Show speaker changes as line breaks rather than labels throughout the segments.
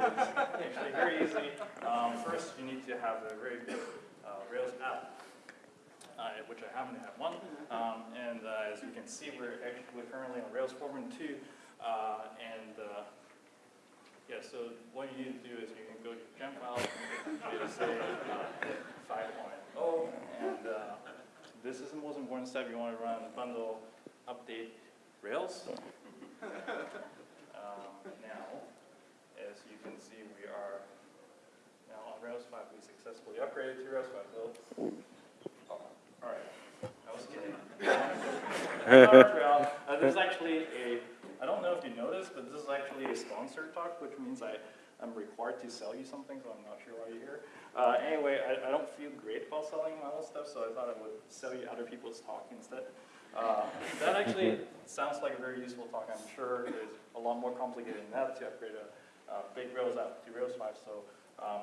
actually very easy. Um, first, you need to have a very big uh, Rails app, uh, which I happen to have one. Um, and uh, as you can see, we're actually currently on Rails 4.2. Uh, and uh, yeah, so what you need to do is you can go to gem file, you say uh, 5.0, and uh, this is the most important step. You want to run bundle update Rails. Um, now, as you can see, we are now on Rails 5. We successfully upgraded to Rails 5. So, oh, all right, I was kidding. uh, there's actually a, I don't know if you noticed, but this is actually a sponsored talk, which means I, I'm required to sell you something, so I'm not sure why you're here. Uh, anyway, I, I don't feel great about selling my own stuff, so I thought I would sell you other people's talk instead. Uh, that actually sounds like a very useful talk. I'm sure it's a lot more complicated than that to upgrade a, a big Rails app to Rails 5. So um,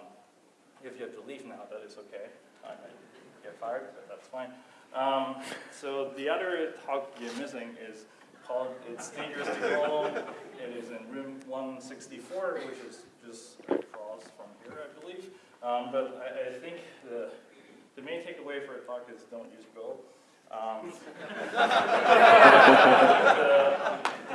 if you have to leave now, that is okay. I might get fired, but that's fine. Um, so the other talk you're missing is called It's Dangerous to Go Alone. It is in room 164, which is just across from here, I believe. Um, but I, I, think the, the main takeaway for a talk is don't use Go. Um, the,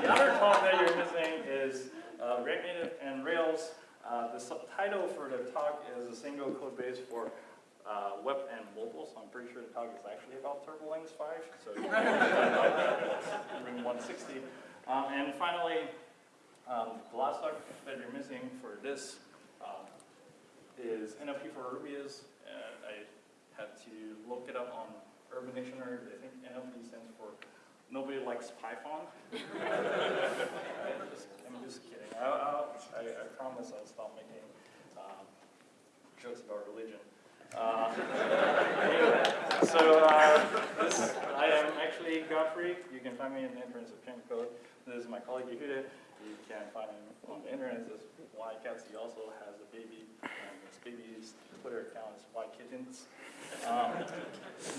the, other talk that you're missing is uh, React Native and Rails. Uh, the subtitle for the talk is a single code base for uh, web and mobile, so I'm pretty sure the talk is actually about Turbolinks 5, so room 160. Um, and finally, um, the last talk that you're missing for this um, is NLP for and I had to look it up on Urban Dictionary, but I think NLP stands for Nobody Likes Python. I'm, just, I'm just kidding. I, I, I, promise I'll stop making um, jokes about religion. Uh, anyway, so uh, this, I am actually Godfrey. You can find me in the entrance of Chain Code. This is my colleague Yehuda. You can find him on the internet. This is Y Cats. He also has a baby, and his baby's Twitter account is Y Kittens. Um,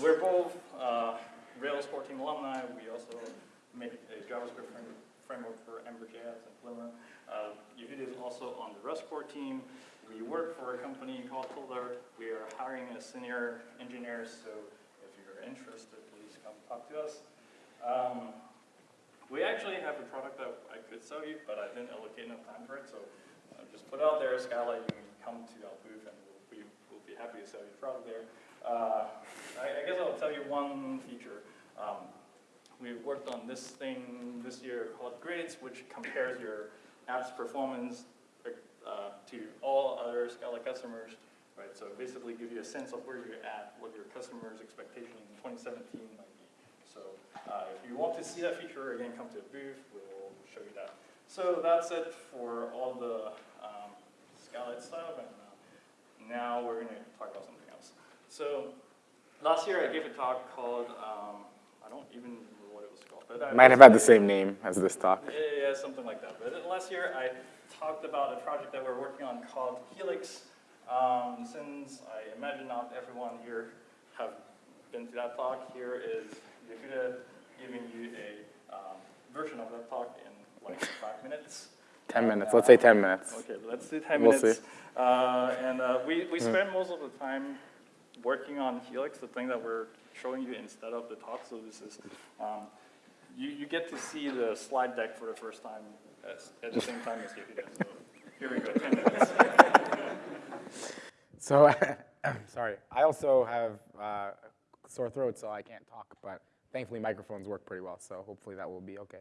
we're both uh, Rails 14 alumni. We also make a JavaScript framework for Ember.js and Glimmer. Uh, Yehuda is also on the Rust core team. We work for a company called Folder. We are hiring a senior engineer, so if you're interested, please come talk to us. Um, we actually have a product that I could sell you, but I didn't allocate enough time for it, so I'll just put out there, Skylight, you can come to our booth and we'll be, we'll be happy to sell you product there. Uh, I, I, guess I'll tell you one feature. Um, we worked on this thing this year called Grades, which compares your app's performance uh, to all other Scala customers, right? So basically give you a sense of where you're at, what your customers' expectation in 2017 might be. So uh, if you want to see that feature, again, come to a booth, we'll show you that. So that's it for all the um, Scala stuff, and uh, now we're going to talk about something. So last year I gave a talk called, um, I don't even remember what it was called. But
Might have had the same name as this talk.
Yeah, yeah, something like that. But last year I talked about a project that we're working on called Helix. Um, since I imagine not everyone here have been to that talk, here is Yehuda giving you a um, version of that talk in like five minutes.
10 minutes, let's say 10 minutes.
Okay, let's do 10
we'll
minutes. Uh, and uh, we, we spend most of the time working on Helix, the thing that we're showing you instead of the talk. So this is, um, you, you get to see the slide deck for the first time at the same time as you. So here we go, 10 minutes.
So, sorry, I also have uh, sore throat, so I can't talk, but thankfully microphones work pretty well, so hopefully that will be okay.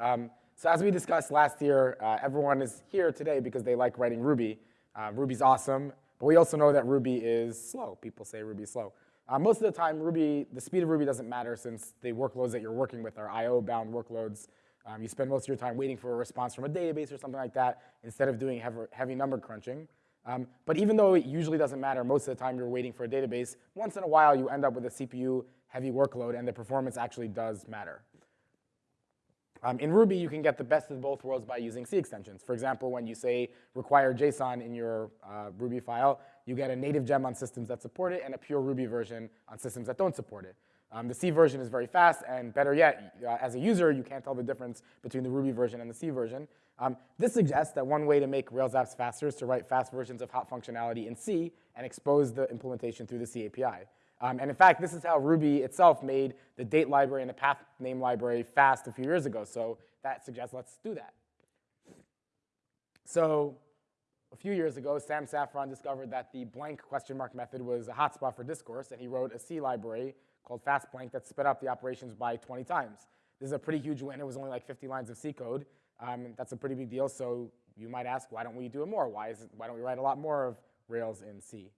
Um, so as we discussed last year, uh, everyone is here today because they like writing Ruby. Uh, Ruby's awesome, we also know that Ruby is slow. People say Ruby's slow. Uh, most of the time, Ruby, the speed of Ruby doesn't matter since the workloads that you're working with are I.O.-bound workloads. Um, you spend most of your time waiting for a response from a database or something like that instead of doing heavy, heavy number crunching. Um, but even though it usually doesn't matter, most of the time you're waiting for a database, once in a while you end up with a CPU heavy workload and the performance actually does matter. Um, in Ruby, you can get the best of both worlds by using C extensions. For example, when you say require JSON in your uh, Ruby file, you get a native gem on systems that support it and a pure Ruby version on systems that don't support it. Um, the C version is very fast, and better yet, uh, as a user, you can't tell the difference between the Ruby version and the C version. Um, this suggests that one way to make Rails apps faster is to write fast versions of hot functionality in C and expose the implementation through the C API. Um, and in fact, this is how Ruby itself made the date library and the path name library fast a few years ago. So that suggests let's do that. So a few years ago, Sam Saffron discovered that the blank question mark method was a hotspot for discourse, and he wrote a C library called fastblank that sped up the operations by 20 times. This is a pretty huge win. It was only like 50 lines of C code. Um, that's a pretty big deal. So you might ask, why don't we do it more? Why, is it, why don't we write a lot more of Rails in C?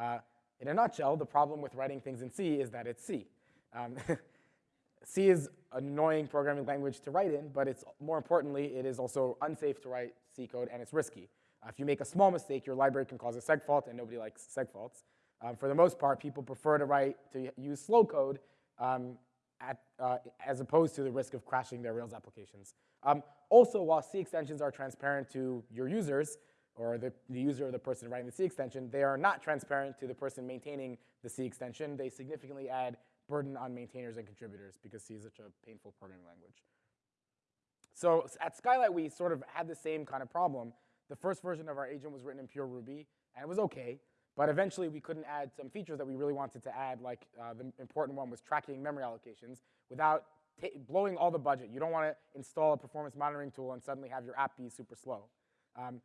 Uh, in a nutshell, the problem with writing things in C is that it's C. Um, C is an annoying programming language to write in, but it's more importantly, it is also unsafe to write C code and it's risky. Uh, if you make a small mistake, your library can cause a seg fault, and nobody likes seg faults. Um, for the most part, people prefer to write to use slow code um, at, uh, as opposed to the risk of crashing their Rails applications. Um, also, while C extensions are transparent to your users, or the, the user or the person writing the C extension, they are not transparent to the person maintaining the C extension. They significantly add burden on maintainers and contributors because C is such a painful programming language. So at Skylight, we sort of had the same kind of problem. The first version of our agent was written in pure Ruby, and it was okay. But eventually, we couldn't add some features that we really wanted to add, like uh, the important one was tracking memory allocations, without blowing all the budget. You don't want to install a performance monitoring tool and suddenly have your app be super slow. Um,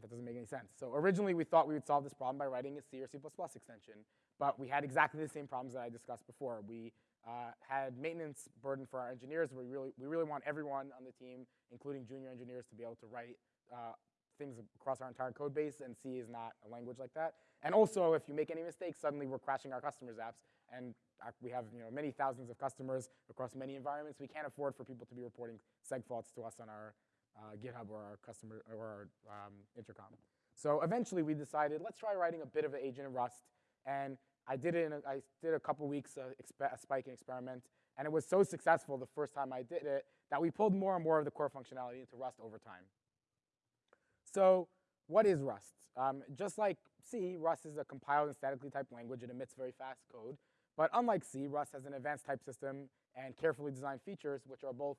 that doesn't make any sense. So originally, we thought we would solve this problem by writing a C or C++ extension. But we had exactly the same problems that I discussed before. We uh, had maintenance burden for our engineers. We really, we really want everyone on the team, including junior engineers, to be able to write uh, things across our entire code base, and C is not a language like that. And also, if you make any mistakes, suddenly we're crashing our customers' apps, and we have you know, many thousands of customers across many environments. We can't afford for people to be reporting seg faults to us on our uh, GitHub or our customer or our um, intercom. So eventually, we decided let's try writing a bit of an agent in Rust, and I did it. In a, I did a couple weeks of a spiking experiment, and it was so successful the first time I did it that we pulled more and more of the core functionality into Rust over time. So what is Rust? Um, just like C, Rust is a compiled and statically typed language. It emits very fast code. But unlike C, Rust has an advanced type system and carefully designed features which are both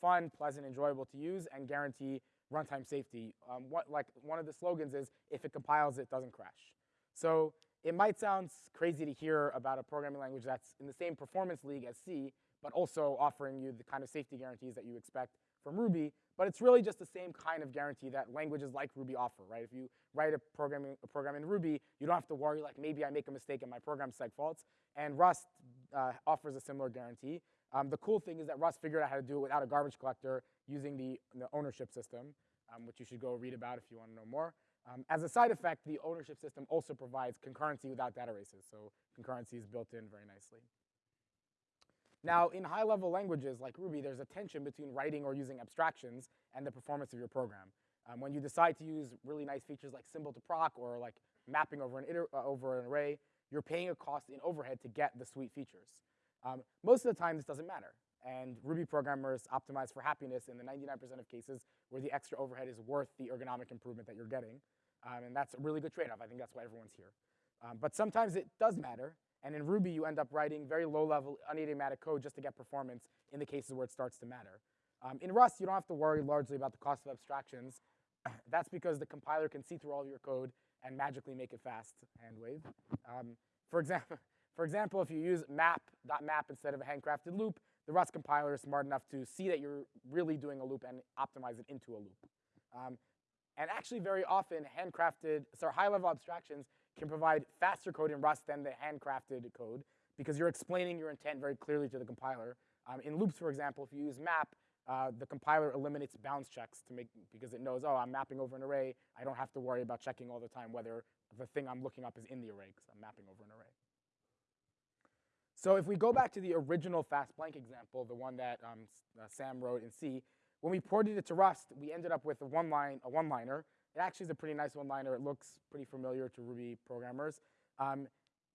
fun, pleasant, enjoyable to use, and guarantee runtime safety. Um, what, like one of the slogans is, if it compiles, it doesn't crash. So it might sound crazy to hear about a programming language that's in the same performance league as C, but also offering you the kind of safety guarantees that you expect from Ruby, but it's really just the same kind of guarantee that languages like Ruby offer, right? If you write a program, a program in Ruby, you don't have to worry like maybe I make a mistake and my program seg faults. And Rust uh, offers a similar guarantee. Um, the cool thing is that Rust figured out how to do it without a garbage collector using the, the ownership system, um, which you should go read about if you want to know more. Um, as a side effect, the ownership system also provides concurrency without data races. So concurrency is built in very nicely. Now, in high-level languages like Ruby, there's a tension between writing or using abstractions and the performance of your program. Um, when you decide to use really nice features like symbol to proc or like mapping over an, uh, over an array, you're paying a cost in overhead to get the sweet features. Um, most of the time, this doesn't matter. And Ruby programmers optimize for happiness in the 99% of cases where the extra overhead is worth the ergonomic improvement that you're getting. Um, and that's a really good trade-off. I think that's why everyone's here. Um, but sometimes it does matter, and in Ruby, you end up writing very low-level, unidiomatic code just to get performance in the cases where it starts to matter. Um, in Rust, you don't have to worry largely about the cost of abstractions. That's because the compiler can see through all of your code and magically make it fast, hand wave. Um, for, example, for example, if you use map.map instead of a handcrafted loop, the Rust compiler is smart enough to see that you're really doing a loop and optimize it into a loop. Um, and actually, very often, handcrafted, so high-level abstractions can provide faster code in Rust than the handcrafted code because you're explaining your intent very clearly to the compiler. Um, in loops, for example, if you use map, uh, the compiler eliminates bounds checks to make because it knows, oh, I'm mapping over an array. I don't have to worry about checking all the time whether the thing I'm looking up is in the array because I'm mapping over an array. So if we go back to the original fast blank example, the one that um, uh, Sam wrote in C, when we ported it to Rust, we ended up with a one line, a one-liner it actually is a pretty nice one-liner. It looks pretty familiar to Ruby programmers. Um,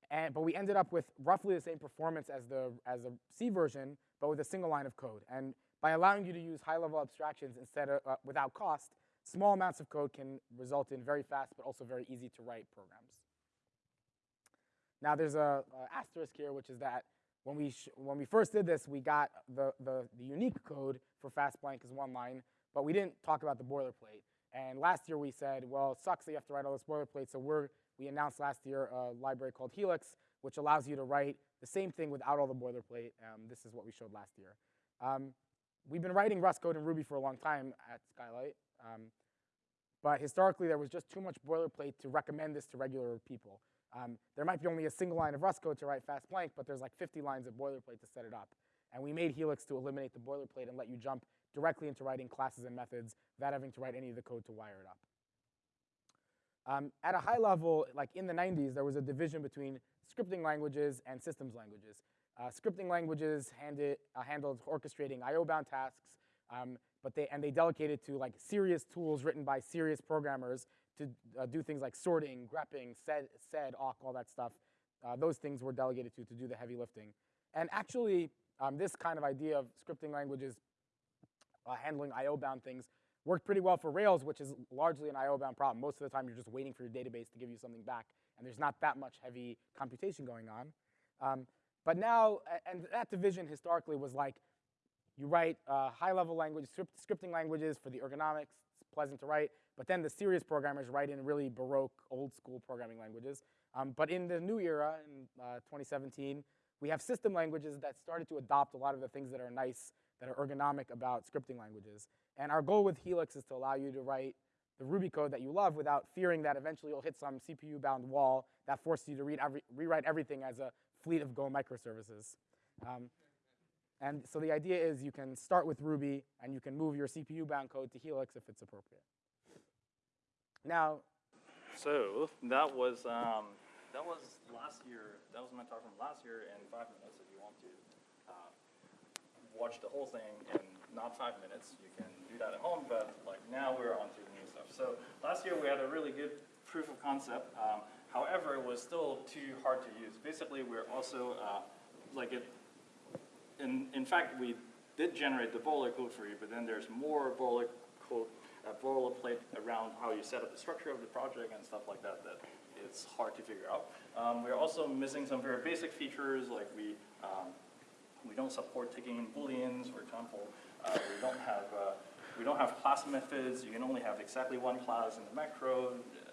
and, but we ended up with roughly the same performance as the as a C version, but with a single line of code. And by allowing you to use high-level abstractions instead of uh, without cost, small amounts of code can result in very fast but also very easy to write programs. Now there's a, a asterisk here, which is that when we, when we first did this, we got the, the, the unique code for fast blank is one line, but we didn't talk about the boilerplate. And last year we said, well, it sucks that you have to write all this boilerplate, so we're, we announced last year a library called Helix, which allows you to write the same thing without all the boilerplate. Um, this is what we showed last year. Um, we've been writing Rust code in Ruby for a long time at Skylight, um, but historically there was just too much boilerplate to recommend this to regular people. Um, there might be only a single line of Rust code to write fast blank, but there's like 50 lines of boilerplate to set it up. And we made Helix to eliminate the boilerplate and let you jump directly into writing classes and methods without having to write any of the code to wire it up. Um, at a high level, like in the 90s, there was a division between scripting languages and systems languages. Uh, scripting languages handed, uh, handled orchestrating IO-bound tasks, um, but they and they delegated to like serious tools written by serious programmers to uh, do things like sorting, grepping, sed, sed, awk, all that stuff. Uh, those things were delegated to to do the heavy lifting. And actually, um, this kind of idea of scripting languages uh, handling IO-bound things worked pretty well for Rails, which is largely an IO-bound problem. Most of the time, you're just waiting for your database to give you something back, and there's not that much heavy computation going on. Um, but now, and that division historically was like, you write uh, high-level language, script, scripting languages for the ergonomics, it's pleasant to write, but then the serious programmers write in really baroque, old-school programming languages. Um, but in the new era, in uh, 2017, we have system languages that started to adopt a lot of the things that are nice, that are ergonomic about scripting languages. And our goal with Helix is to allow you to write the Ruby code that you love without fearing that eventually you'll hit some CPU-bound wall that forces you to read every, rewrite everything as a fleet of Go microservices. Um, and so the idea is you can start with Ruby and you can move your CPU-bound code to Helix if it's appropriate. Now,
So that was, um, that was last year, that was my talk from last year in five minutes. If you want to uh, watch the whole thing in not five minutes, you can do that at home, but like now we're on to the new stuff. So last year we had a really good proof of concept. Um, however, it was still too hard to use. Basically, we're also, uh, like it, in, in fact, we did generate the boiler code for you, but then there's more boiler code, uh, boilerplate around how you set up the structure of the project and stuff like that that it's hard to figure out. Um, we're also missing some very basic features, like we, um, we don't support taking in booleans, for example. Uh, we don't have, uh, we don't have class methods. You can only have exactly one class in the macro, uh,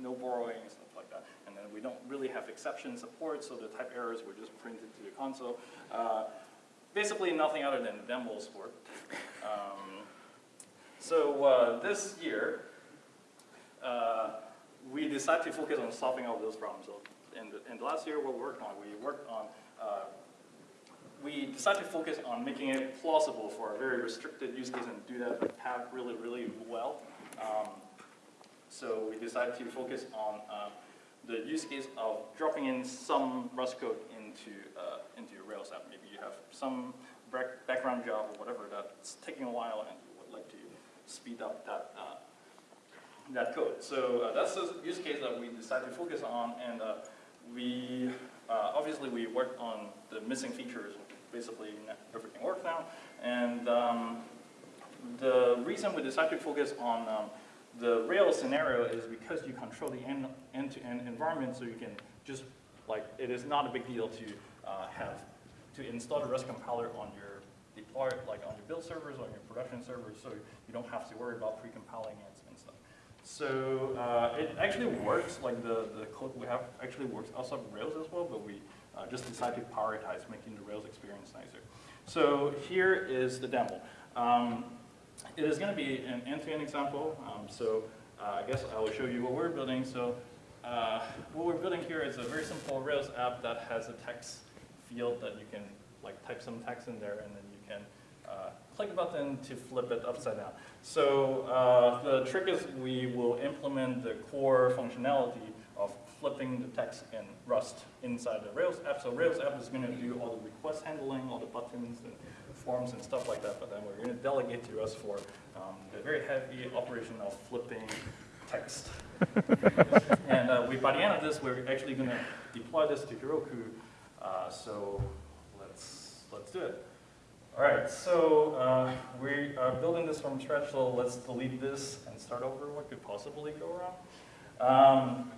no borrowing, stuff like that. And then we don't really have exception support, so the type errors were just printed to the console. Uh, basically nothing other than the demo support. Um, so uh, this year, uh, we decided to focus on solving all those problems. So in the, last year, what we worked on, we worked on, uh, we decided to focus on making it plausible for a very restricted use case and do that really, really well. Um, so we decided to focus on uh, the use case of dropping in some Rust code into, uh, into your Rails app. Maybe you have some background job or whatever that's taking a while and you would like to speed up that, uh, that code. So uh, that's the use case that we decided to focus on, and uh, we obviously we worked on the missing features. Basically, everything works now, and um, the reason we decided to focus on um, the Rails scenario is because you control the end- end-to-end environment, so you can just like it is not a big deal to uh, have to install the Rust compiler on your deploy, it like on your build servers, on your production servers, so you don't have to worry about pre-compiling and, and stuff. So uh, it actually works, like the, the code we have actually works outside of Rails as well, but we uh, just decided to prioritize making the Rails experience nicer. So here is the demo. Um, it is going to be an end-to-end example, um, so uh, I guess I will show you what we're building. So uh, what we're building here is a very simple Rails app that has a text field that you can like type some text in there and then you can uh, click a button to flip it upside down. So uh, the trick is we will implement the core functionality of flipping the text in Rust inside the Rails app. So Rails app is going to do all the request handling, all the buttons and forms and stuff like that, but then we're going to delegate to Rust for um, the very heavy operation of flipping text. and uh, we, by the end of this, we're actually going to deploy this to Heroku. Uh, so let's let's do it. All right, so uh, we are building this from scratch, so let's delete this and start over. What could possibly go wrong? Um,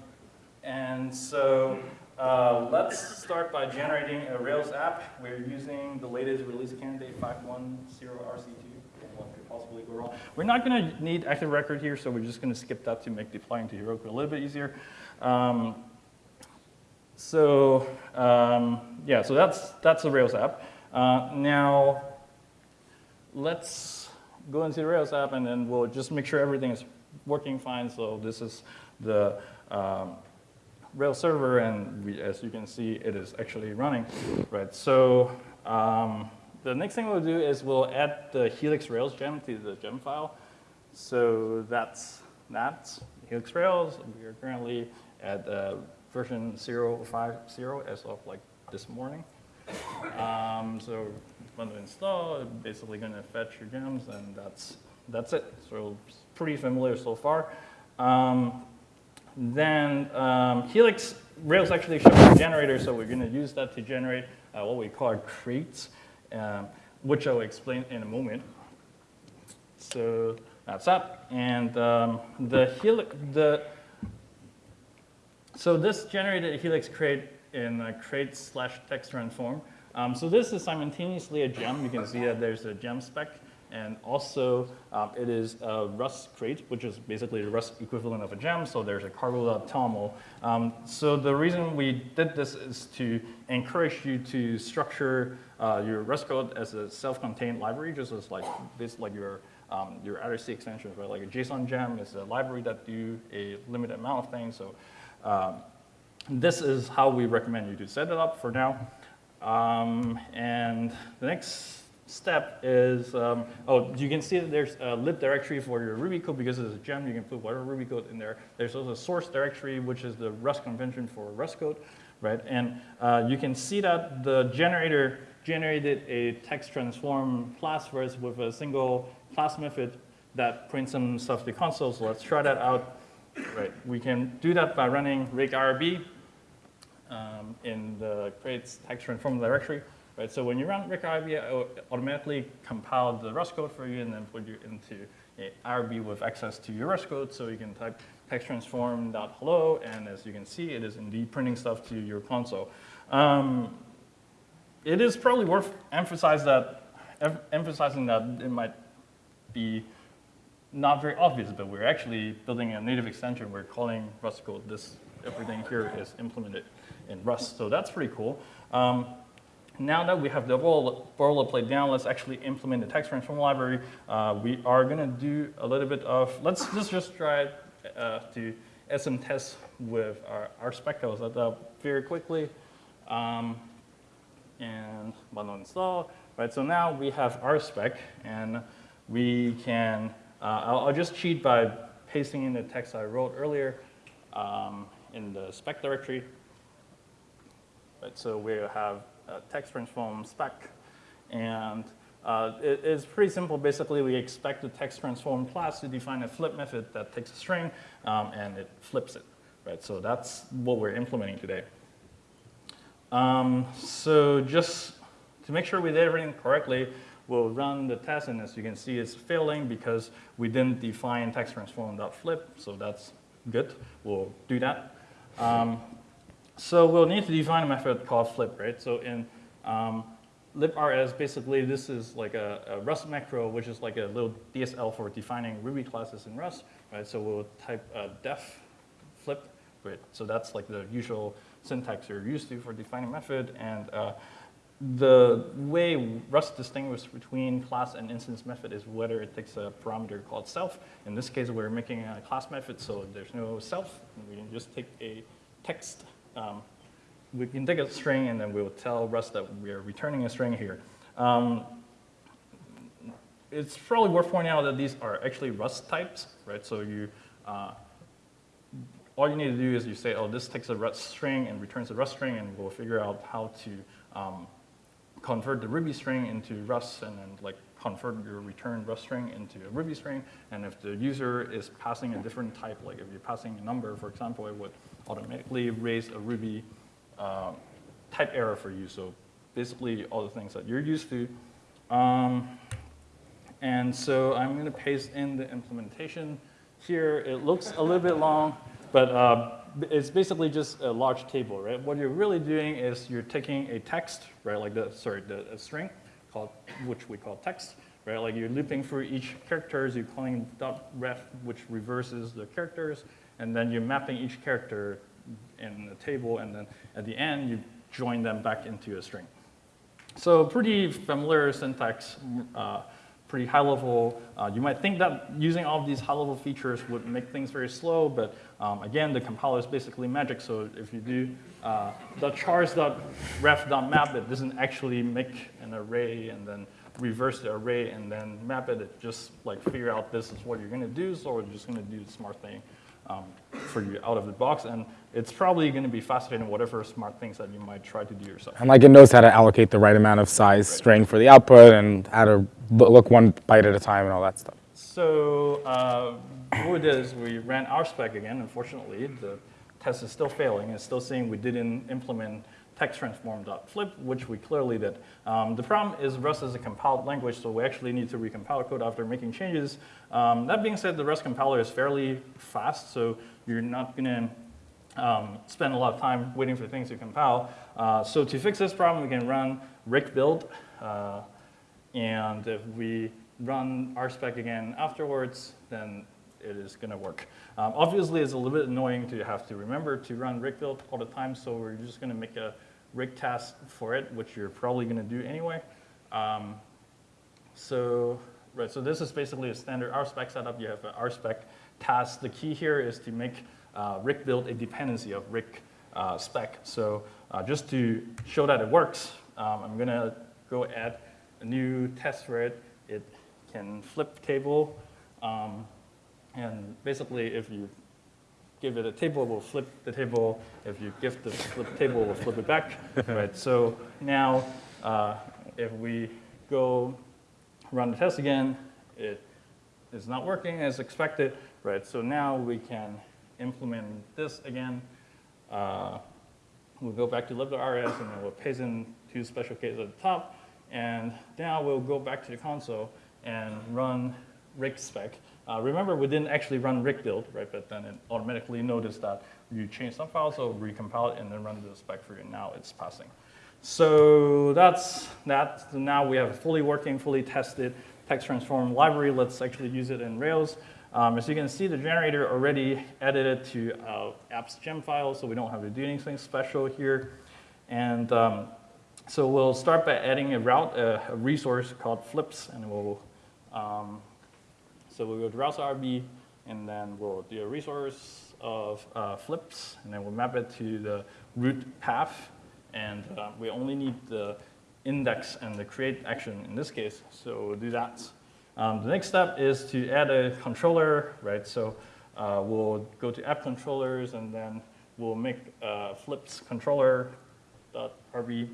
and so uh, let's start by generating a Rails app. We're using the latest release candidate 510 RC2. What could possibly go wrong? We're not going to need active record here, so we're just going to skip that to make deploying to Heroku a little bit easier. Um, so um, yeah, so that's that's a Rails app. Uh, now let's go into the Rails app, and then we'll just make sure everything is working fine. So this is the um, Rails server, and we, as you can see, it is actually running, right? So um, the next thing we'll do is we'll add the Helix Rails gem to the gem file. So that's that, Helix Rails. We are currently at uh, version 0.50 as of like this morning. Um, so when to install, basically going to fetch your gems, and that's that's it. So pretty familiar so far. Um, then um, Helix Rails actually shows a generator, so we're going to use that to generate uh, what we call crates, um, which I'll explain in a moment. So that's that. And um, the Helix, the so this generated Helix crate in a crate slash text transform. Um, so this is simultaneously a gem. You can see that there's a gem spec. And also, um, it is a Rust crate, which is basically the Rust equivalent of a gem. So there's a cargo.toml. Um, so the reason we did this is to encourage you to structure uh, your Rust code as a self-contained library, just as like this, like your um, your IRC extensions, right? Like a JSON gem is a library that do a limited amount of things. So um, this is how we recommend you to set it up for now. Um, and the next step is, um, oh, you can see that there's a lib directory for your Ruby code because it's a gem. You can put whatever Ruby code in there. There's also a source directory, which is the Rust convention for Rust code, right? And uh, you can see that the generator generated a text transform class us with a single class method that prints some stuff to the console. So let's try that out. Right, we can do that by running rake irb um, in the crates text transform directory. Right, so when you run rake irb, it automatically compile the Rust code for you and then put you into a IRB with access to your Rust code. So you can type text transform.hello, and as you can see, it is indeed printing stuff to your console. Um, it is probably worth emphasize that, em emphasizing that it might be not very obvious, but we're actually building a native extension. We're calling Rust code. This everything here is implemented in Rust, so that's pretty cool. Um, now that we have the boilerplate down, let's actually implement the text transform library. Uh, we are going to do a little bit of, let's just, just try uh, to some tests with our, RSpec. I'll set up very quickly. Um, and bundle install. Right, so now we have RSpec, and we can uh, I'll, I'll, just cheat by pasting in the text I wrote earlier um, in the spec directory. Right, so we have text transform spec, and uh, it, it's pretty simple. Basically, we expect the text transform class to define a flip method that takes a string um, and it flips it. Right, so that's what we're implementing today. Um, so just to make sure we did everything correctly, we'll run the test, and as you can see, it's failing because we didn't define text transform.flip, so that's good. We'll do that. Um, so we'll need to define a method called flip, right? So in um, lib.rs, basically this is like a, a, Rust macro, which is like a little DSL for defining Ruby classes in Rust, right? So we'll type def flip, right? So that's like the usual syntax you're used to for defining method, and uh, the way Rust distinguishes between class and instance method is whether it takes a parameter called self. In this case, we're making a class method, so there's no self. We can just take a text. Um, we can take a string, and then we'll tell Rust that we are returning a string here. Um, it's probably worth pointing out that these are actually Rust types, right? So you, uh, all you need to do is you say, oh, this takes a Rust string and returns a Rust string, and we'll figure out how to um, convert the Ruby string into Rust and then like convert your return Rust string into a Ruby string. And if the user is passing a different type, like if you're passing a number, for example, it would automatically raise a Ruby uh, type error for you. So basically all the things that you're used to. Um, and so I'm going to paste in the implementation here. It looks a little bit long, but uh, it's basically just a large table, right? What you're really doing is you're taking a text, right, like the, sorry, the a string called, which we call text, right? Like you're looping through each characters, you're calling dot rev, which reverses the characters, and then you're mapping each character in the table, and then at the end, you join them back into a string. So pretty familiar syntax, uh, pretty high level. Uh, you might think that using all of these high level features would make things very slow, but um, again, the compiler is basically magic. So if you do uh, the chars.rev.map, it doesn't actually make an array and then reverse the array and then map it. It just like figure out this is what you're gonna do, so we're just gonna do the smart thing um, for you out of the box. And it's probably gonna be faster than whatever smart things that you might try to do yourself.
And like it knows how to allocate the right amount of size string for the output and how to look one byte at a time and all that stuff.
So uh, what we did is we ran RSpec again. Unfortunately, the test is still failing. It's still saying we didn't implement text transform.flip, which we clearly did. Um, the problem is Rust is a compiled language, so we actually need to recompile code after making changes. Um, that being said, the Rust compiler is fairly fast, so you're not going to um, spend a lot of time waiting for things to compile. Uh, so to fix this problem, we can run rake build. Uh, and if we run RSpec again afterwards, then it is going to work. Um, obviously, it's a little bit annoying to have to remember to run rake build all the time, so we're just going to make a rake task for it, which you're probably going to do anyway. Um, so, right, so this is basically a standard RSpec setup. You have an RSpec task. The key here is to make uh, build a dependency of rig uh, spec. So uh, just to show that it works, um, I'm going to go add a new test for it. It can flip table. Um, and basically, if you give it a table, it will flip the table. If you give the flip table, it will flip it back. right? So now, uh, if we go run the test again, it is not working as expected. Right? So now we can implement this again. Uh, we'll go back to lib.rs, and then we'll paste in two special cases at the top. And now we'll go back to the console and run rake spec. Uh, remember, we didn't actually run rake build, right? But then it automatically noticed that you changed some files, so recompile it and then run the spec for you. And now it's passing. So that's that. Now we have a fully working, fully tested text transform library. Let's actually use it in Rails. Um, as you can see, the generator already added it to uh, apps gem file, so we don't have to do anything special here. And um, so we'll start by adding a route, a, a resource called flips, and we'll, um, so we'll go to routes RB, and then we'll do a resource of uh, flips, and then we'll map it to the root path, and uh, we only need the index and the create action in this case, so we'll do that. Um, the next step is to add a controller, right? So uh, we'll go to app controllers, and then we'll make uh, flips controller dot RB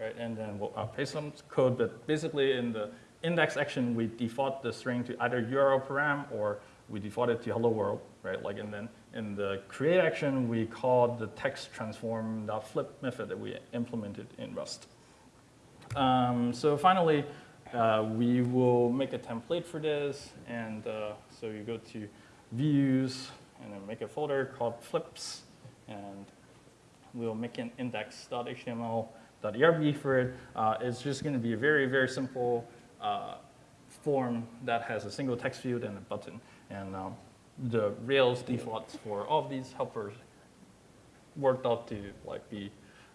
right? And then we'll paste some code, but basically in the index action, we default the string to either URL param or we default it to hello world, right? Like, and then in the create action, we call the text transform.flip method that we implemented in Rust. Um, so finally, uh, we will make a template for this, and uh, so you go to views, and then make a folder called flips, and we'll make an index.html.erb for it. Uh, it's just going to be a very, very simple uh, form that has a single text field and a button. And um, the Rails defaults for all of these helpers worked out to like be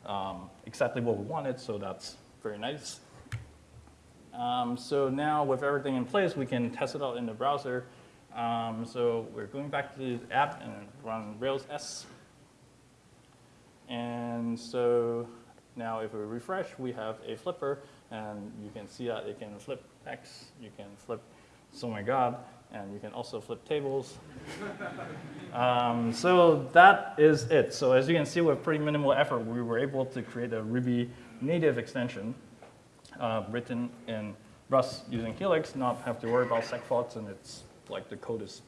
um, exactly what we wanted, so that's very nice. Um, so now with everything in place, we can test it out in the browser. Um, so we're going back to the app and run Rails S. And so now if we refresh, we have a flipper, and you can see that it can flip X, you can flip, oh my god, and you can also flip tables. um, so that is it. So as you can see, with pretty minimal effort, we were able to create a Ruby native extension uh, written in Rust using Helix, not have to worry about seg faults, and it's like the code is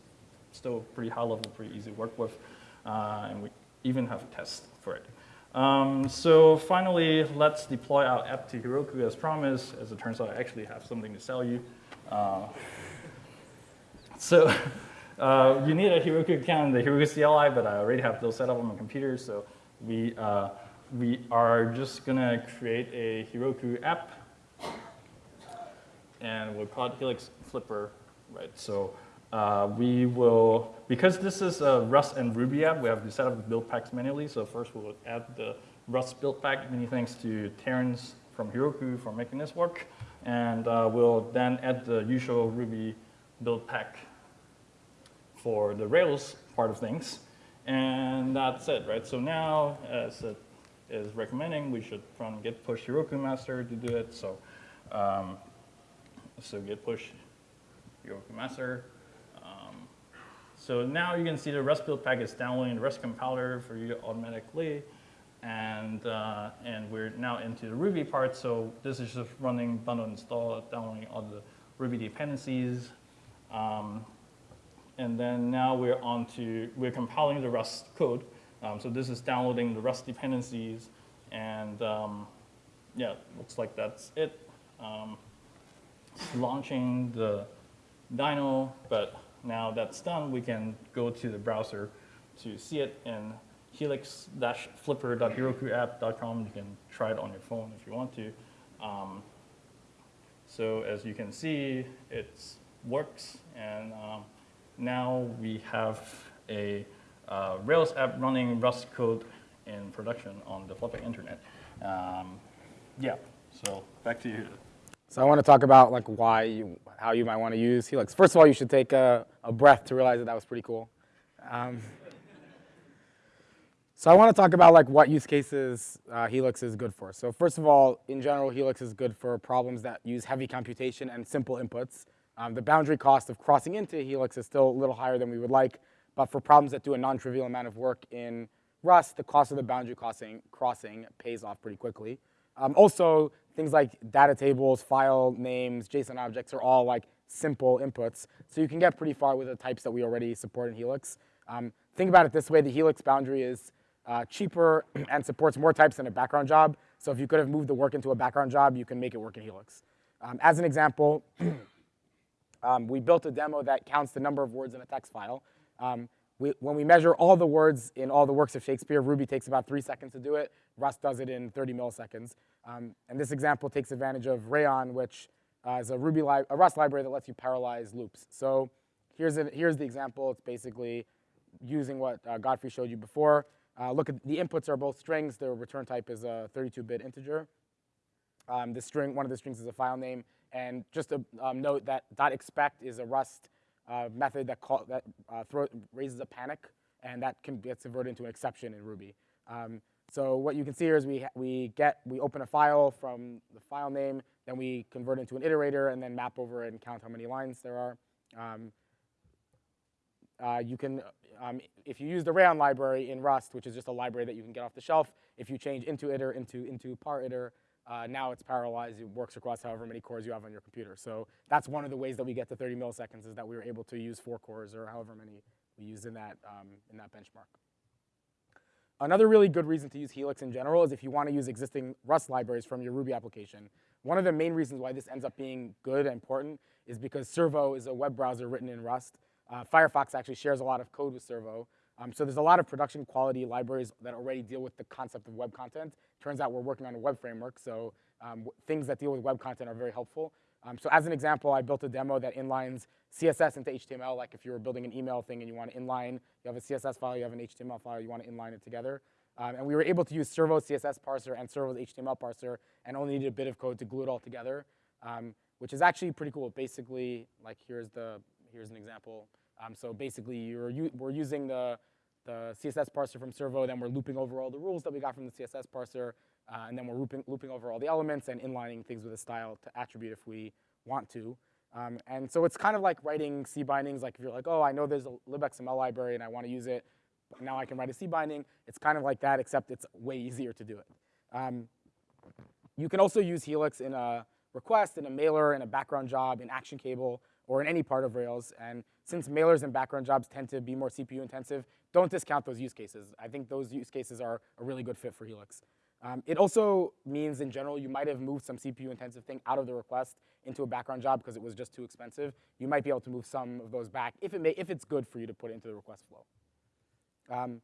still pretty high level, pretty easy to work with, uh, and we even have tests for it. Um, so finally, let's deploy our app to Heroku as promised. As it turns out, I actually have something to sell you. Uh, so uh, you need a Heroku account in the Heroku CLI, but I already have those set up on my computer, so we, uh, we are just gonna create a Heroku app, and we'll call it Helix Flipper, right? So uh, we will, because this is a Rust and Ruby app, we have to set up the build packs manually. So first we'll add the Rust build pack. Many thanks to Terrence from Heroku for making this work. And uh, we'll then add the usual Ruby build pack for the Rails part of things. And that's it, right? So now, as it is recommending, we should run git push Heroku master to do it. So, um, so git push Heroku master. So now you can see the Rust build pack is downloading the Rust compiler for you automatically. And, uh, and we're now into the Ruby part. So this is just running bundle install, downloading all the Ruby dependencies. Um, and then now we're on to, we're compiling the Rust code. Um, so this is downloading the Rust dependencies. And um, yeah, looks like that's it. Um, launching the dyno, but now that's done, we can go to the browser to see it in helix-flipper.herokuapp.com. You can try it on your phone if you want to. Um, so as you can see, it works, and um, now we have a uh, Rails app running Rust code in production on the Flutter internet. Um, yeah, so back to you.
So I want to talk about like why you, how you might want to use Helix. First of all, you should take a, a breath to realize that that was pretty cool. Um, so I want to talk about like what use cases uh, Helix is good for. So first of all, in general, Helix is good for problems that use heavy computation and simple inputs. Um, the boundary cost of crossing into Helix is still a little higher than we would like, but for problems that do a non-trivial amount of work in Rust, the cost of the boundary crossing, crossing pays off pretty quickly. Um, also, things like data tables, file names, JSON objects are all like simple inputs. So you can get pretty far with the types that we already support in Helix. Um, think about it this way, the Helix boundary is uh, cheaper and supports more types than a background job. So if you could have moved the work into a background job, you can make it work in Helix. Um, as an example, um, we built a demo that counts the number of words in a text file. Um, we, when we measure all the words in all the works of Shakespeare, Ruby takes about three seconds to do it. Rust does it in 30 milliseconds. Um, and this example takes advantage of Rayon, which uh, is a Ruby li a Rust library that lets you parallelize loops. So here's, here's the example. It's basically using what uh, Godfrey showed you before. Uh, look at the inputs are both strings. The return type is a 32-bit integer. Um, the string, one of the strings is a file name. And just a um, note that .expect is a Rust uh, method that, call, that uh, throw, raises a panic, and that can get converted into an exception in Ruby. Um, so what you can see here is we, we get, we open a file from the file name, then we convert into an iterator, and then map over and count how many lines there are. Um, uh, you can, um, if you use the Rayon library in Rust, which is just a library that you can get off the shelf, if you change into iter into, into par iter, uh, now it's parallelized, it works across however many cores you have on your computer. So that's one of the ways that we get to 30 milliseconds is that we were able to use four cores or however many we used in that, um, in that benchmark. Another really good reason to use Helix in general is if you want to use existing Rust libraries from your Ruby application. One of the main reasons why this ends up being good and important is because Servo is a web browser written in Rust. Uh, Firefox actually shares a lot of code with Servo. Um, so there's a lot of production quality libraries that already deal with the concept of web content. Turns out we're working on a web framework, so um, things that deal with web content are very helpful. Um, so as an example, I built a demo that inlines CSS into HTML, like if you were building an email thing and you want to inline, you have a CSS file, you have an HTML file, you want to inline it together. Um, and we were able to use Servo's CSS parser and Servo's HTML parser and only needed a bit of code to glue it all together, um, which is actually pretty cool. Basically, like here's, the, here's an example. Um, so basically, you're, we're using the, the CSS parser from Servo, then we're looping over all the rules that we got from the CSS parser, uh, and then we're looping, looping over all the elements and inlining things with a style to attribute if we want to. Um, and so it's kind of like writing C bindings, like if you're like, oh, I know there's a libxml library and I want to use it, now I can write a C binding. It's kind of like that, except it's way easier to do it. Um, you can also use Helix in a request, in a mailer, in a background job, in action cable, or in any part of Rails. And since mailers and background jobs tend to be more CPU intensive, don't discount those use cases. I think those use cases are a really good fit for Helix. Um, it also means, in general, you might have moved some CPU-intensive thing out of the request into a background job because it was just too expensive. You might be able to move some of those back if, it may, if it's good for you to put into the request flow. Um,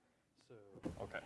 Okay.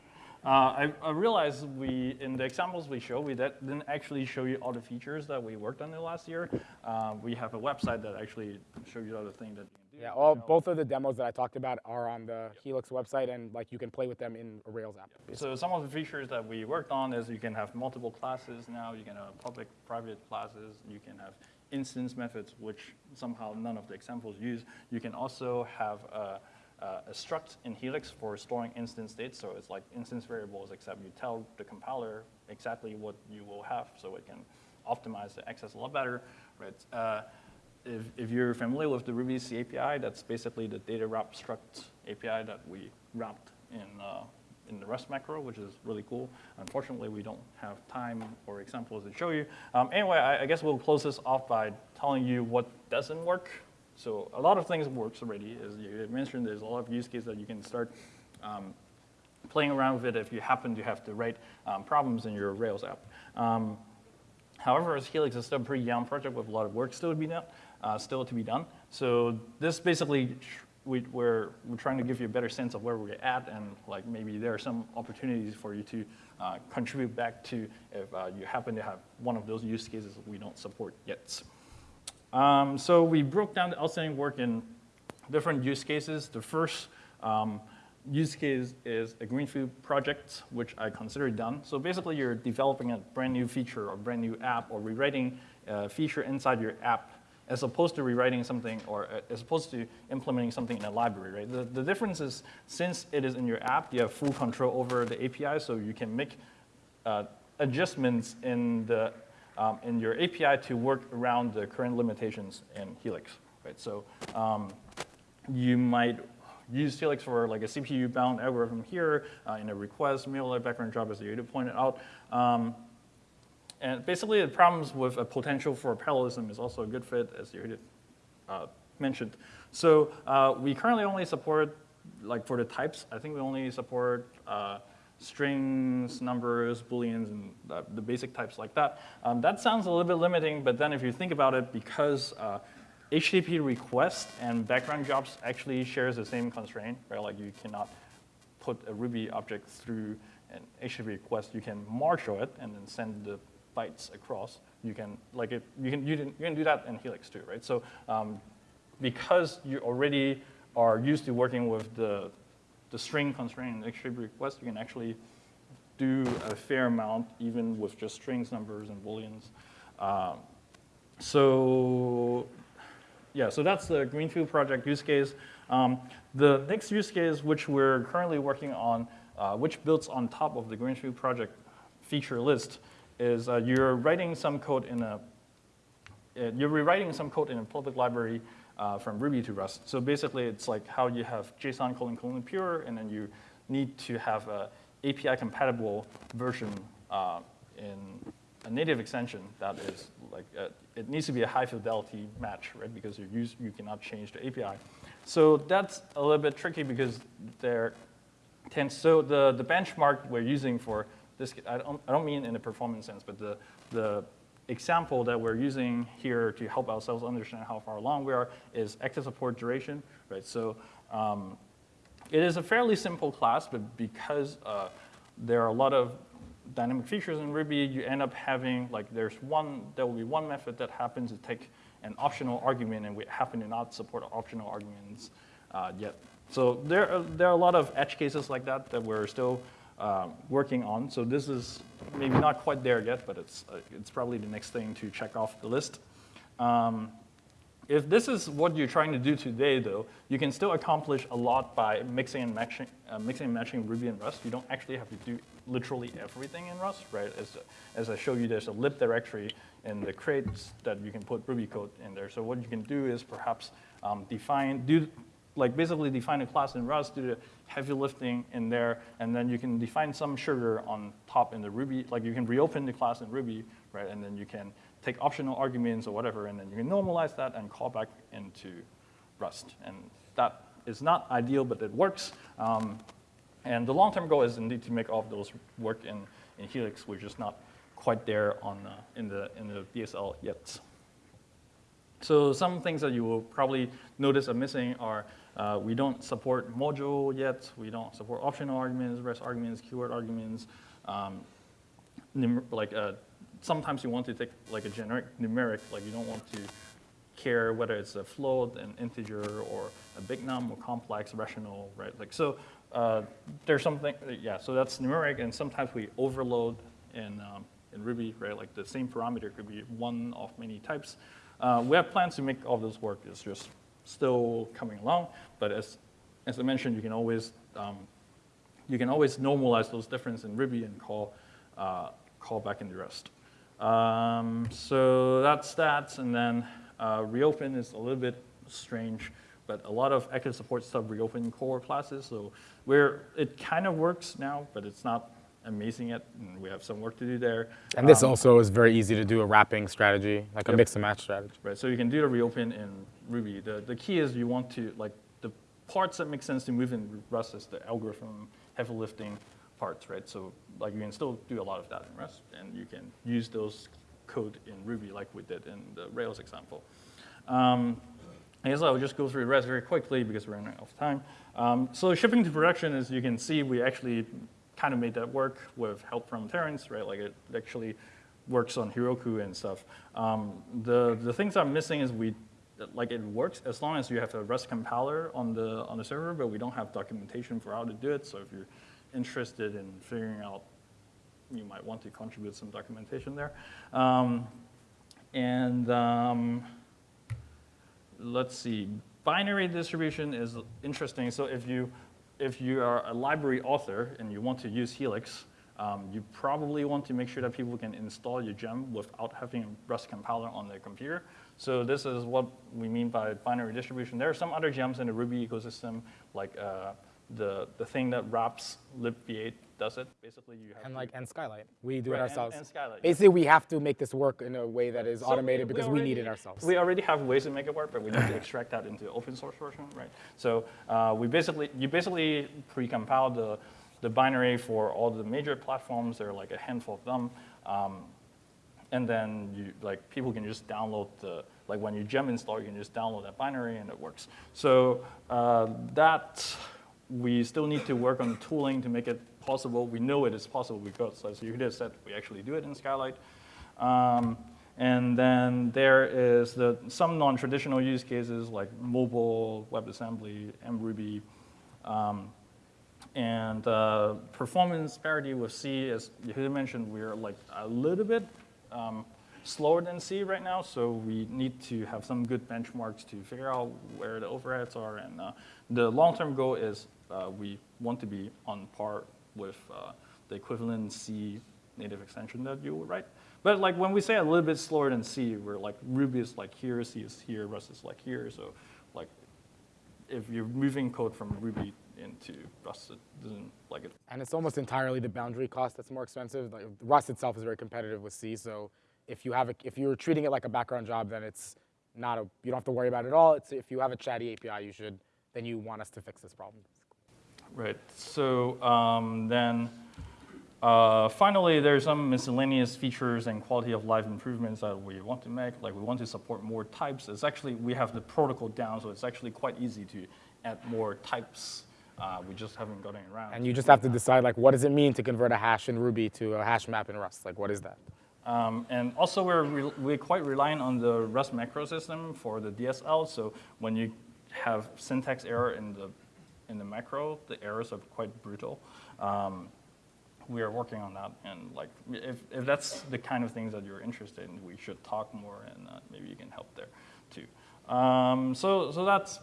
Uh, I, I realized we, in the examples we show, we did, didn't actually show you all the features that we worked on the last year. Uh, we have a website that actually shows you all the things that.
Yeah, all, both of the demos that I talked about are on the Helix website, and like you can play with them in a Rails app.
So some of the features that we worked on is you can have multiple classes now, you can have public, private classes, you can have instance methods, which somehow none of the examples use. You can also have a, a a struct in Helix for storing instance states, so it's like instance variables, except you tell the compiler exactly what you will have, so it can optimize the access a lot better, right? Uh, if, if you're familiar with the Ruby C API, that's basically the data wrap struct API that we wrapped in, uh, in the Rust macro, which is really cool. Unfortunately, we don't have time or examples to show you. Um, anyway, I, I guess we'll close this off by telling you what doesn't work. So a lot of things works already. As you mentioned, there's a lot of use cases that you can start um, playing around with it if you happen to have the right um, problems in your Rails app. Um, However, as Helix is still a pretty young project with a lot of work still to be done, uh, still to be done. So this basically, we, we're, we're trying to give you a better sense of where we're at and like maybe there are some opportunities for you to uh, contribute back to if uh, you happen to have one of those use cases we don't support yet. Um, so we broke down the outstanding work in different use cases. The first um, use case is a greenfield project, which I consider done. So basically, you're developing a brand new feature or brand new app or rewriting a feature inside your app as opposed to rewriting something or uh, as opposed to implementing something in a library, right? The, the difference is since it is in your app, you have full control over the API, so you can make uh, adjustments in, the, um, in your API to work around the current limitations in Helix, right? So um, you might use Helix for like a CPU-bound algorithm here uh, in a request, mail background job, as you pointed out. Um, and basically, the problems with a potential for parallelism is also a good fit, as you uh, mentioned. So uh, we currently only support, like for the types, I think we only support uh, strings, numbers, booleans, and the, the basic types like that. Um, that sounds a little bit limiting, but then if you think about it, because uh, HTTP request and background jobs actually shares the same constraint, right? Like you cannot put a Ruby object through an HTTP request. You can marshal it and then send the bytes across. You can like it. You can you can, you can do that in Helix too, right? So um, because you already are used to working with the the string constraint in HTTP request, you can actually do a fair amount even with just strings, numbers, and booleans. Um, so yeah, so that's the Greenfield project use case. Um, the next use case, which we're currently working on, uh, which builds on top of the Greenfield project feature list, is uh, you're writing some code in a, uh, you're rewriting some code in a public library uh, from Ruby to Rust. So basically, it's like how you have JSON colon colon pure, and then you need to have a API compatible version uh, in a native extension that is like, uh, it needs to be a high fidelity match, right? Because you use, you cannot change the API. So that's a little bit tricky because there tends, so the, the benchmark we're using for this, I don't, I don't mean in a performance sense, but the, the example that we're using here to help ourselves understand how far along we are is active support duration, right? So um, it is a fairly simple class, but because uh, there are a lot of dynamic features in Ruby, you end up having, like there's one, there will be one method that happens to take an optional argument, and we happen to not support optional arguments uh, yet. So there are, there are a lot of edge cases like that that we're still uh, working on. So this is maybe not quite there yet, but it's, uh, it's probably the next thing to check off the list. Um, if this is what you're trying to do today, though, you can still accomplish a lot by mixing and matching, uh, mixing and matching Ruby and Rust. You don't actually have to do literally everything in Rust, right? As, as I show you, there's a lib directory in the crates that you can put Ruby code in there. So what you can do is perhaps um, define, do, like basically define a class in Rust, do the heavy lifting in there, and then you can define some sugar on top in the Ruby. Like you can reopen the class in Ruby, right? And then you can take optional arguments or whatever, and then you can normalize that and call back into Rust. And that is not ideal, but it works. Um, and the long-term goal is indeed to make all of those work in, in Helix. which is not quite there on uh, in the in the DSL yet. So some things that you will probably notice are missing are uh, we don't support module yet. We don't support optional arguments, REST arguments, keyword arguments. Um, like uh, sometimes you want to take like a generic numeric, like you don't want to care whether it's a float, an integer, or a big num, or complex, rational, right? Like so, uh, there's something, yeah. So that's numeric, and sometimes we overload in um, in Ruby, right? Like the same parameter could be one of many types. Uh, we have plans to make all this work. It's just still coming along, but as as I mentioned, you can always um, you can always normalize those differences in Ruby and call, uh, call back in the Rust. Um, so that's that, and then uh, reopen is a little bit strange, but a lot of active support stuff reopen core classes, so where it kind of works now, but it's not amazing yet, and we have some work to do there.
And this
Um,
also is very easy to do a wrapping strategy, like a mix and match strategy.
Right, so you can do the reopen in Ruby. The, the key is you want to, like, the parts that make sense to move in Rust is the algorithm, heavy lifting parts, right? So, like, you can still do a lot of that in Rust, and you can use those code in Ruby like we did in the Rails example. Um, I guess I'll just go through the rest very quickly because we're running out of time. Um, so shipping to production, as you can see, we actually kind of made that work with help from Terence, right? Like it actually works on Heroku and stuff. Um, the, the things I'm missing is we, like it works as long as you have a Rust compiler on the, on the server, but we don't have documentation for how to do it. So if you're interested in figuring out, you might want to contribute some documentation there. Um, and um, let's see, binary distribution is interesting. So if you, if you are a library author and you want to use Helix, um, you probably want to make sure that people can install your gem without having a Rust compiler on their computer. So this is what we mean by binary distribution. There are some other gems in the Ruby ecosystem, like uh, the, the thing that wraps libv8 does it. Basically, you have
And like and Skylight, we do
Right,
it ourselves.
and Skylight.
Basically, we have to make this work in a way that is
So
automated because we
already-
need it ourselves.
We already have ways to make it work, but we need to extract that into open source version, right? So uh, we basically, you basically pre-compile the, the binary for all the major platforms. There are like a handful of them. Um, and then you, like, people can just download the, like when you gem install, you can just download that binary and it works. So uh, that, we still need to work on the tooling to make it possible. We know it is possible because, as you just said, we actually do it in Skylight. Um, and then there is the, some non-traditional use cases like mobile, WebAssembly, mRuby, um, and uh, performance parity with C, as you mentioned, we're like a little bit um, slower than C right now, so we need to have some good benchmarks to figure out where the overheads are. And uh, the long-term goal is uh, we want to be on par with uh, the equivalent C native extension that you would write. But like when we say a little bit slower than C, we're like Ruby is like here, C is here, Rust is like here. So like if you're moving code from Ruby into Rust, doesn't like it.
And it's almost entirely the boundary cost that's more expensive. Like, Rust itself is very competitive with C, so if you have a, if you're treating it like a background job, then it's not a you don't have to worry about it at all. It's if you have a chatty API, you should then you want us to fix this problem.
Right. So um, then uh, finally, there's some miscellaneous features and quality of life improvements that we want to make. Like we want to support more types. It's actually, we have the protocol down, so it's actually quite easy to add more types. Uh, we just haven't gotten around.
And you just have to decide like what does it mean to convert a hash in Ruby to a hash map in Rust? Like what is that?
Um, and also, we're, re- we're quite reliant on the Rust macro system for the DSL. So when you have syntax error in the, in the macro, the errors are quite brutal. Um, we are working on that. And like, if, if that's the kind of things that you're interested in, we should talk more and uh, maybe you can help there too. Um, so, so that's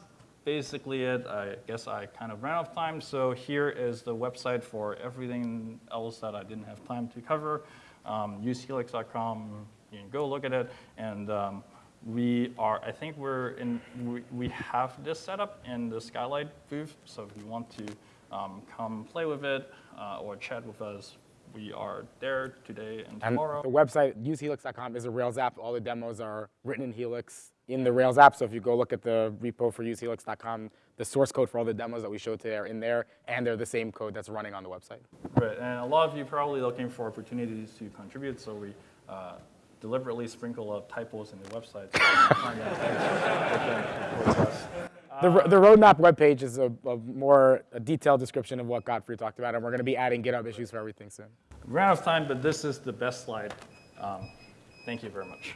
basically it. I guess I kind of ran out of time. So here is the website for everything else that I didn't have time to cover. Um, usehelix.com, you can go look at it. And um, we are, I think we're in, we, we have this set up in the Skylight booth. So if you want to um, come play with it uh, or chat with us, we are there today and
And
tomorrow.
the website usehelix.com is a Rails app. All the demos are written in Helix. In the Rails app. So if you go look at the repo for usehelix.com, the source code for all the demos that we showed today are in there, and they're the same code that's running on the website.
Right, and a lot of you probably looking for opportunities to contribute, so we uh, deliberately sprinkle up typos in the website. so you can find that typos within the.
The, ro- the roadmap webpage is a, a more a detailed description of what Godfrey talked about, and we're going to be adding GitHub issues for everything soon.
We're out of time, but this is the best slide. Um, Thank you very much.